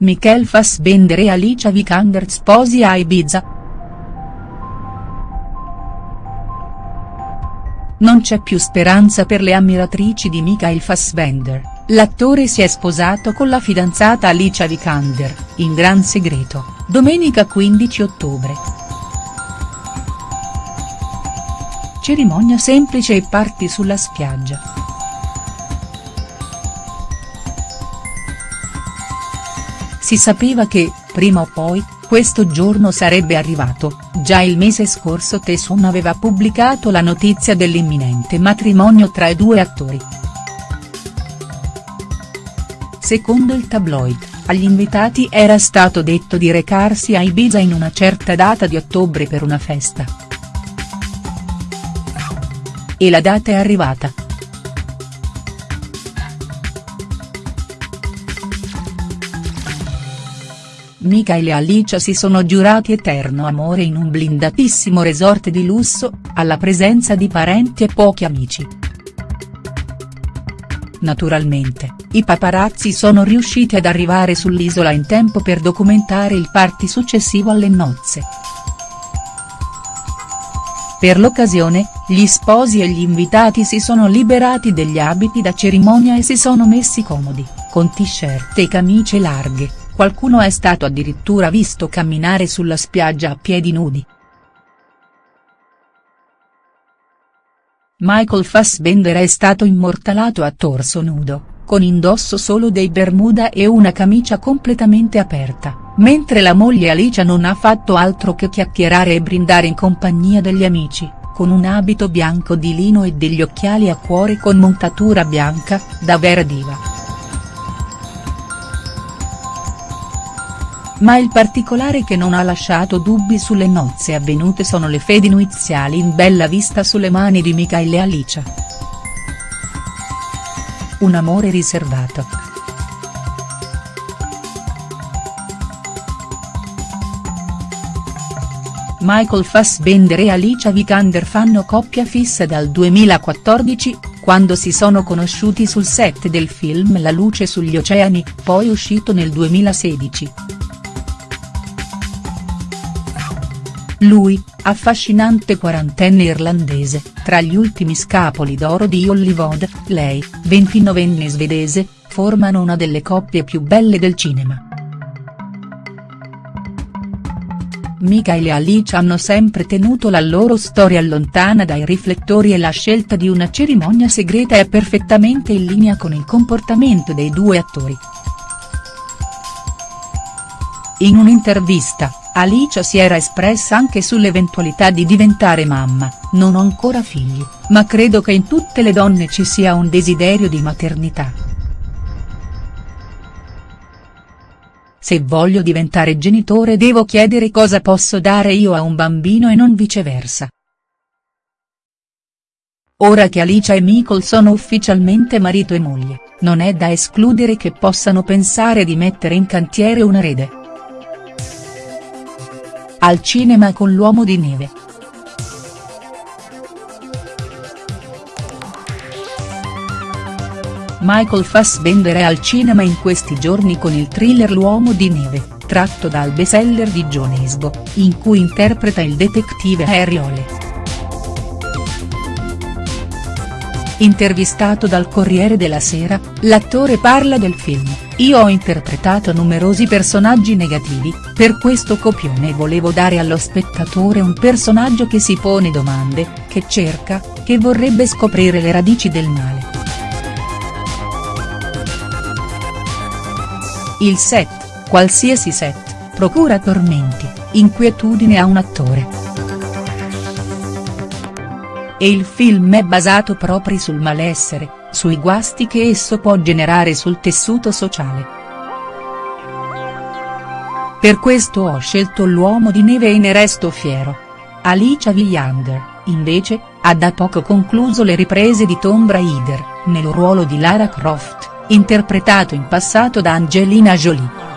Michael Fassbender e Alicia Vikander sposi a Ibiza?. Non c'è più speranza per le ammiratrici di Michael Fassbender, l'attore si è sposato con la fidanzata Alicia Vikander, in gran segreto, domenica 15 ottobre. Cerimonia semplice e party sulla spiaggia. Si sapeva che, prima o poi, questo giorno sarebbe arrivato, già il mese scorso Tessun aveva pubblicato la notizia dell'imminente matrimonio tra i due attori. Secondo il tabloid, agli invitati era stato detto di recarsi a Ibiza in una certa data di ottobre per una festa. E la data è arrivata. Michael e Alicia si sono giurati eterno amore in un blindatissimo resort di lusso, alla presenza di parenti e pochi amici. Naturalmente, i paparazzi sono riusciti ad arrivare sull'isola in tempo per documentare il party successivo alle nozze. Per l'occasione, gli sposi e gli invitati si sono liberati degli abiti da cerimonia e si sono messi comodi, con t-shirt e camicie larghe, qualcuno è stato addirittura visto camminare sulla spiaggia a piedi nudi. Michael Fassbender è stato immortalato a torso nudo, con indosso solo dei bermuda e una camicia completamente aperta, mentre la moglie Alicia non ha fatto altro che chiacchierare e brindare in compagnia degli amici, con un abito bianco di lino e degli occhiali a cuore con montatura bianca, da vera diva. Ma il particolare che non ha lasciato dubbi sulle nozze avvenute sono le fedi nuziali in bella vista sulle mani di Michael e Alicia. Un amore riservato. Michael Fassbender e Alicia Vikander fanno coppia fissa dal 2014, quando si sono conosciuti sul set del film La luce sugli oceani, poi uscito nel 2016. Lui, affascinante quarantenne irlandese, tra gli ultimi scapoli d'oro di Hollywood, lei, 29enne svedese, formano una delle coppie più belle del cinema. Michael e Alice hanno sempre tenuto la loro storia lontana dai riflettori e la scelta di una cerimonia segreta è perfettamente in linea con il comportamento dei due attori. In un'intervista, Alicia si era espressa anche sull'eventualità di diventare mamma, non ho ancora figli, ma credo che in tutte le donne ci sia un desiderio di maternità. Se voglio diventare genitore devo chiedere cosa posso dare io a un bambino e non viceversa. Ora che Alicia e Michael sono ufficialmente marito e moglie, non è da escludere che possano pensare di mettere in cantiere un erede. Al cinema con l'uomo di neve. Michael Fassbender è al cinema in questi giorni con il thriller L'uomo di neve, tratto dal bestseller di John Esbo, in cui interpreta il detective Harry Ole. Intervistato dal Corriere della Sera, l'attore parla del film, io ho interpretato numerosi personaggi negativi, per questo copione volevo dare allo spettatore un personaggio che si pone domande, che cerca, che vorrebbe scoprire le radici del male. Il set, qualsiasi set, procura tormenti, inquietudine a un attore e il film è basato proprio sul malessere, sui guasti che esso può generare sul tessuto sociale. Per questo ho scelto l'uomo di neve e ne resto fiero. Alicia Villander, invece, ha da poco concluso le riprese di Tomb Raider, nel ruolo di Lara Croft, interpretato in passato da Angelina Jolie.